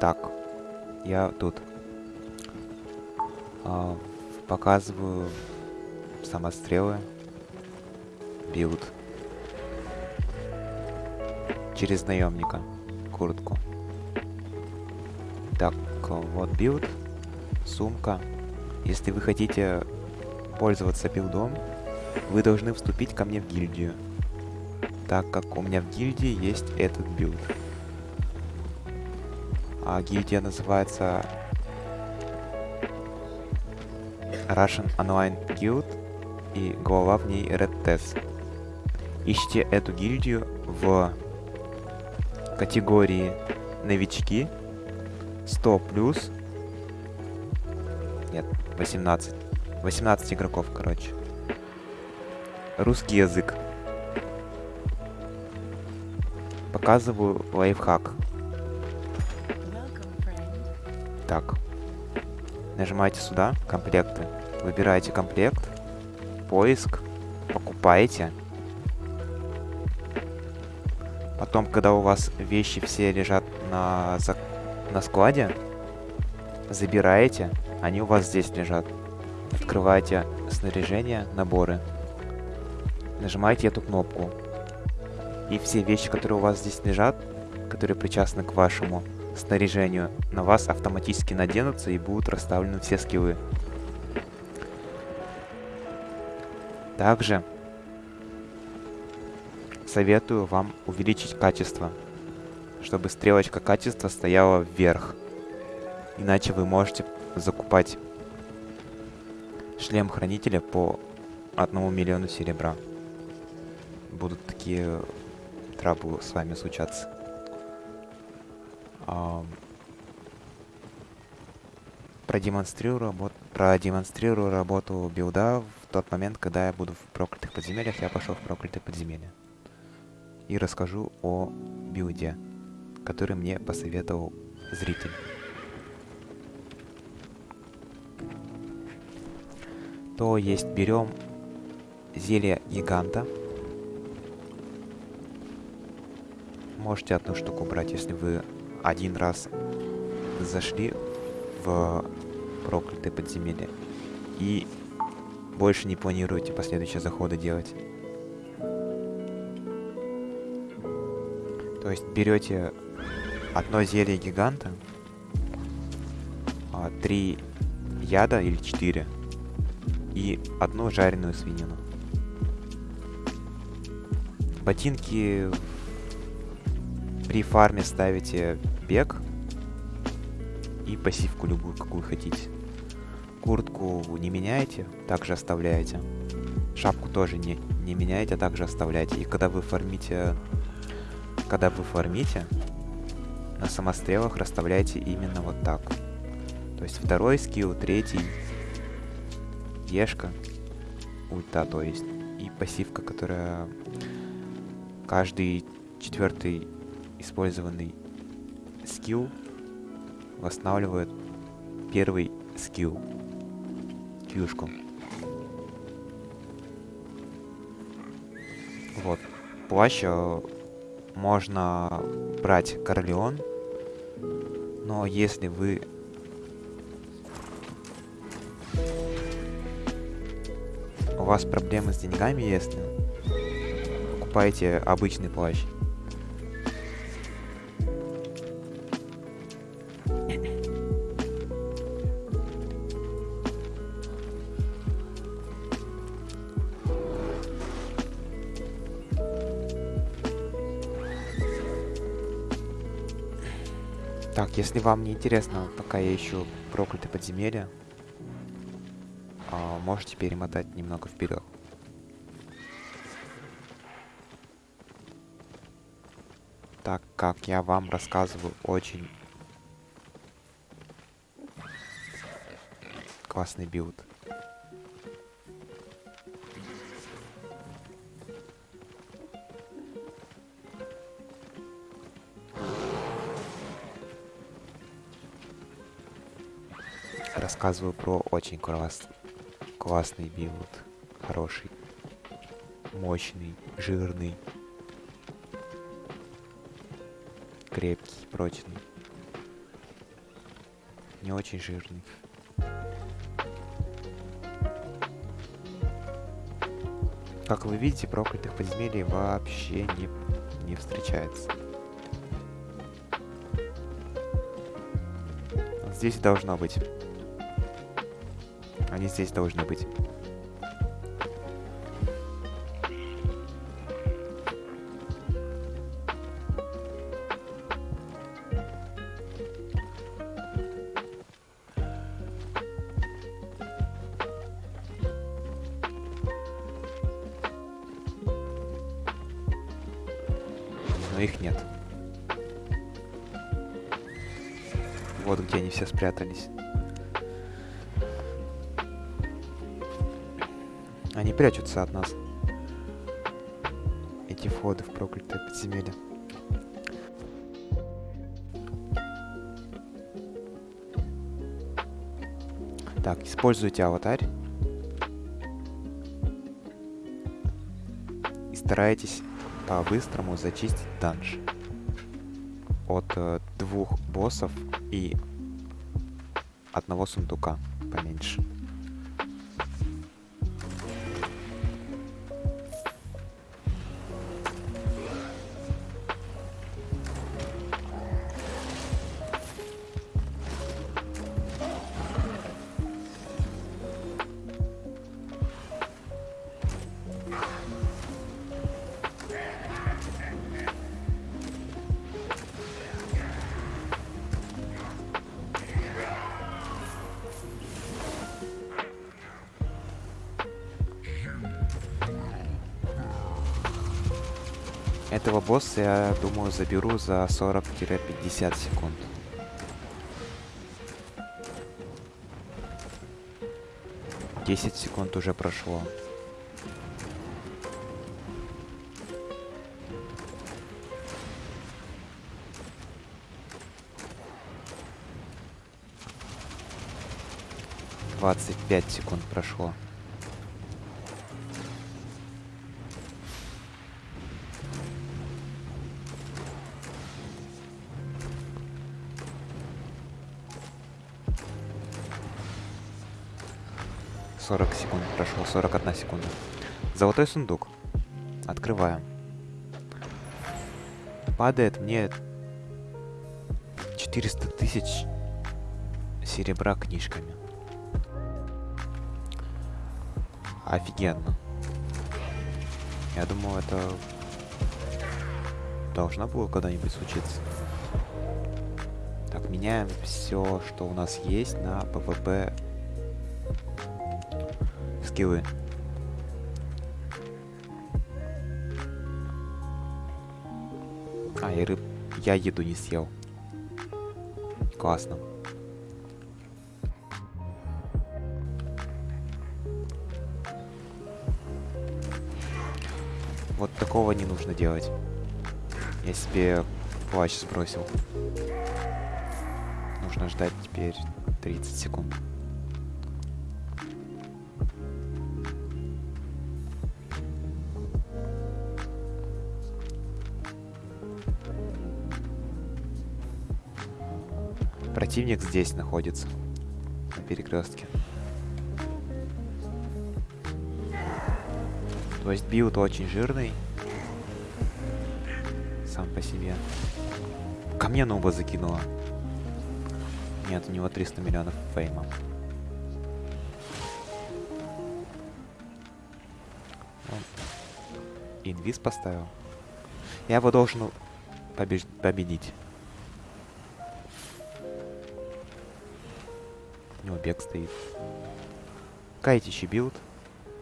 Так, я тут. А, показываю самострелы. Билд. Через наемника. Куртку. Так, вот билд. Сумка. Если вы хотите пользоваться билдом, вы должны вступить ко мне в гильдию. Так как у меня в гильдии есть этот билд. А гильдия называется Russian Online Guild и глава в ней Red Test. Ищите эту гильдию в категории новички. 100 плюс. Нет 18 18 игроков короче. Русский язык. Показываю лайфхак нажимаете сюда комплекты выбираете комплект поиск покупаете Потом, когда у вас вещи все лежат на, на складе, забираете, они у вас здесь лежат. Открываете снаряжение, наборы. Нажимаете эту кнопку. И все вещи, которые у вас здесь лежат, которые причастны к вашему снаряжению, на вас автоматически наденутся и будут расставлены все скиллы. Также советую вам увеличить качество, чтобы стрелочка качества стояла вверх. Иначе вы можете закупать шлем хранителя по одному миллиону серебра. Будут такие траблы с вами случаться. Продемонстрирую, работ... продемонстрирую работу билда в тот момент, когда я буду в проклятых подземельях. Я пошел в проклятые подземелья и расскажу о билде, который мне посоветовал зритель. То есть берем зелье гиганта. Можете одну штуку брать, если вы один раз зашли в проклятое подземелье и больше не планируете последующие заходы делать. То есть берете одно зелье гиганта, а, три яда или четыре и одну жареную свинину. Ботинки при фарме ставите бег и пассивку любую, какую хотите. Куртку не меняете, также оставляете. Шапку тоже не, не меняете, а также оставляете. И когда вы фармите когда вы фармите, на самострелах расставляйте именно вот так. То есть второй скилл, третий, ешка, ульта, то есть, и пассивка, которая каждый четвертый использованный скилл восстанавливает первый скилл, кьюшку. Вот. Плащ э, можно брать Корлеон, но если вы у вас проблемы с деньгами, если покупаете обычный плащ, Так, если вам не интересно, пока я ищу проклятые подземелья, а, можете перемотать немного вперед. Так как я вам рассказываю очень классный билд. Рассказываю про очень класс, классный билд. Хороший. Мощный, жирный. Крепкий, прочный. не очень жирный. Как вы видите, проклятых подземелий вообще не, не встречается. Здесь должно быть. Они здесь должны быть. но их нет. Вот где они все спрятались. Они прячутся от нас. Эти входы в проклятое подземелье. Так, используйте аватарь. И старайтесь по-быстрому зачистить данж. От э, двух боссов и одного сундука поменьше. Этого босса, я думаю, заберу за 40-50 секунд. Десять секунд уже прошло. Двадцать пять секунд прошло. 40 секунд прошло, 41 секунда. Золотой сундук. Открываем. Падает мне 400 тысяч серебра книжками. Офигенно. Я думаю, это должно было когда-нибудь случиться. Так, меняем все, что у нас есть на ПВП скиллы. А, и рыб... Я еду не съел. Классно. Вот такого не нужно делать. Я себе плащ сбросил. Нужно ждать теперь 30 секунд. Противник здесь находится. На перекрестке. То есть build очень жирный. Сам по себе. Ко мне нуба закинула. Нет, у него 300 миллионов фейма. Он инвиз поставил. Я его должен побеж победить. Него бег стоит. Кайтичий билд.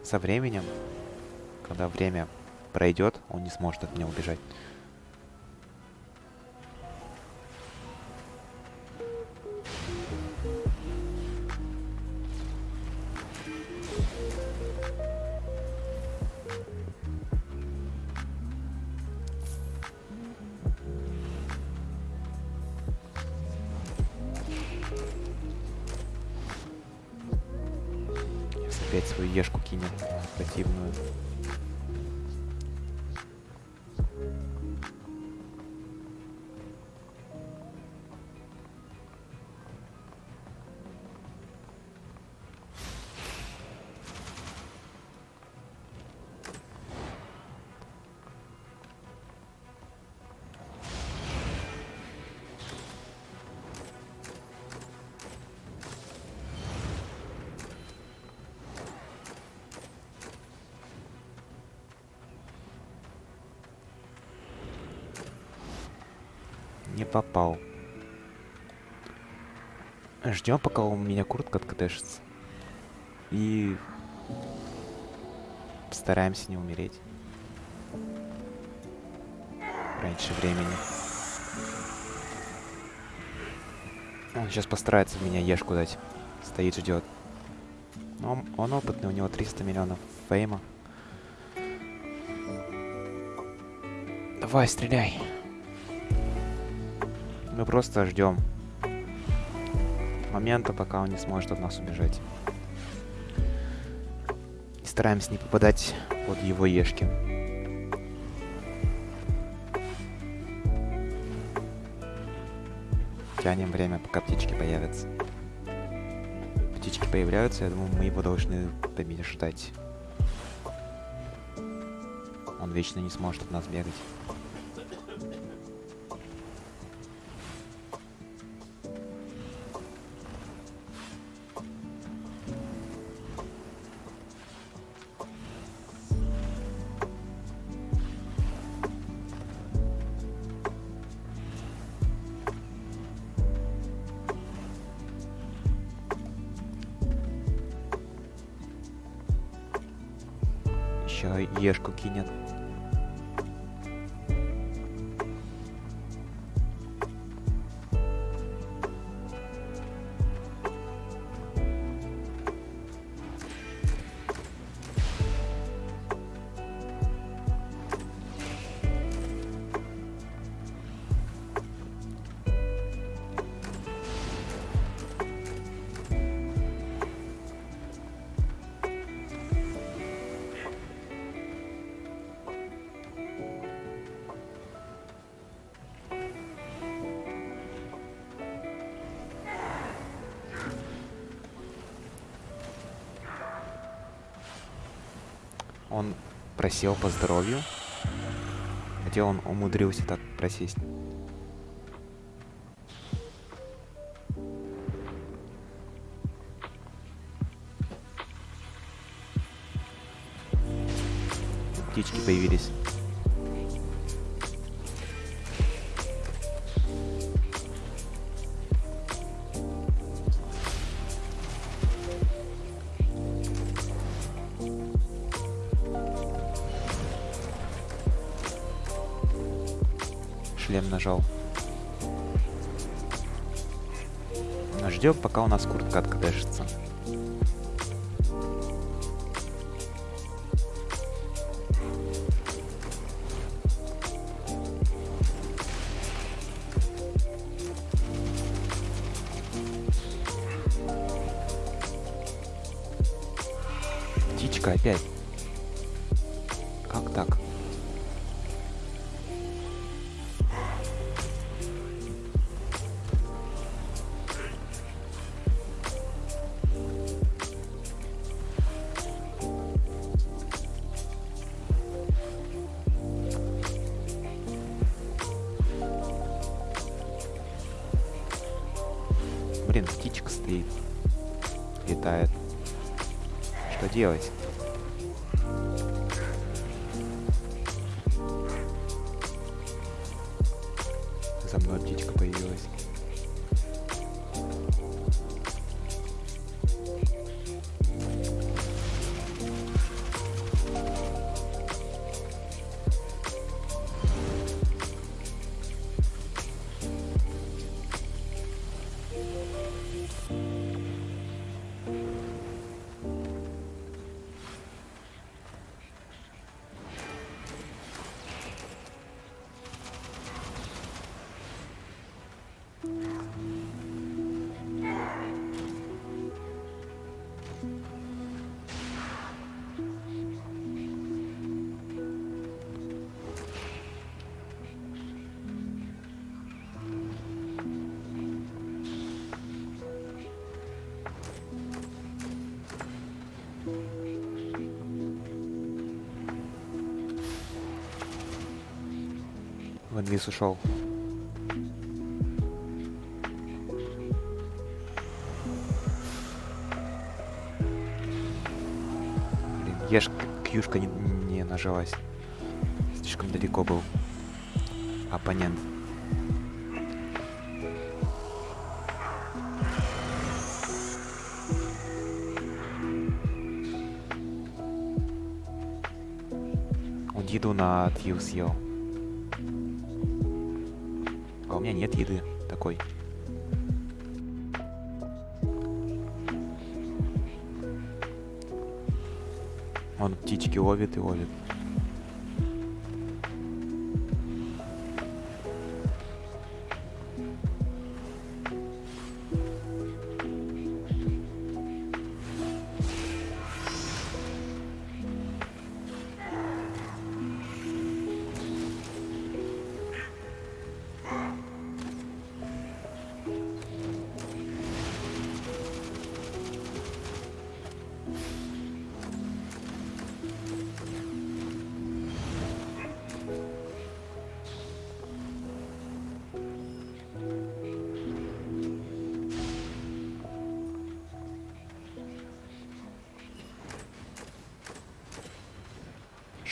Со временем, когда время пройдет, он не сможет от меня убежать. Опять свою ешку кинет противную. Не попал. Ждем, пока у меня куртка откатешится. И стараемся не умереть. Раньше времени. Он сейчас постарается меня ешку дать. Стоит, ждет. Он, он опытный, у него 300 миллионов фейма. Давай, стреляй. Мы просто ждем момента, пока он не сможет от нас убежать. И стараемся не попадать под его ешки. Тянем время, пока птички появятся. Птички появляются, я думаю, мы его должны побеждать. Он вечно не сможет от нас бегать. Еще ешку кинет. Просел по здоровью. Где он умудрился так просесть? Птички появились. Ждем, пока у нас куртка откадешится. Птичка опять. Блин, птичка стоит. Летает. Что делать? в инвиз ушел. Блин, ешь, кьюшка не, не нажилась. Слишком далеко был оппонент. Он еду на Тью съел. Меня нет еды такой. Он птички ловит и ловит.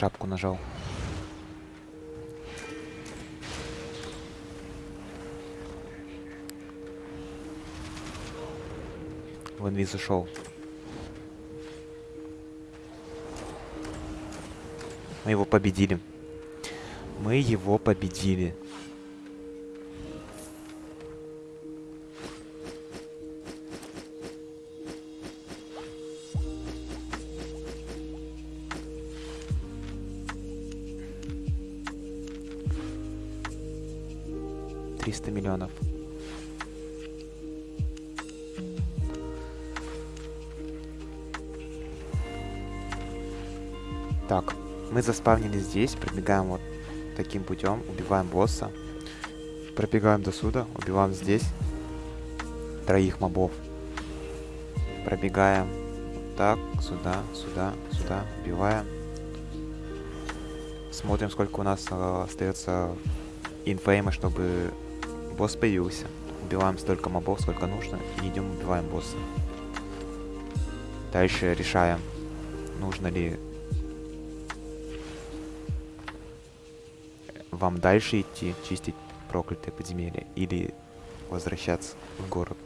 Шапку нажал. В инвиз зашел. Мы его победили. Мы его победили. Миллионов. Так, мы заспавнились здесь, пробегаем вот таким путем, убиваем босса, пробегаем до сюда, убиваем здесь троих мобов, пробегаем вот так, сюда, сюда, сюда, убиваем, смотрим, сколько у нас э, остается инфейма, чтобы босс появился, убиваем столько мобов, сколько нужно, и идем убиваем босса. Дальше решаем, нужно ли вам дальше идти, чистить проклятые подземелья или возвращаться в город.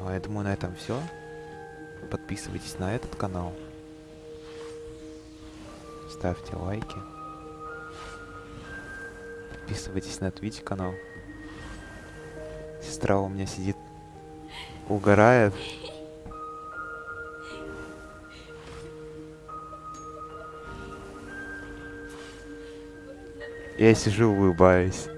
А я думаю, на этом все. Подписывайтесь на этот канал. Ставьте лайки. Подписывайтесь на Twitch канал. Сестра у меня сидит, угорает. Я сижу, улыбаюсь.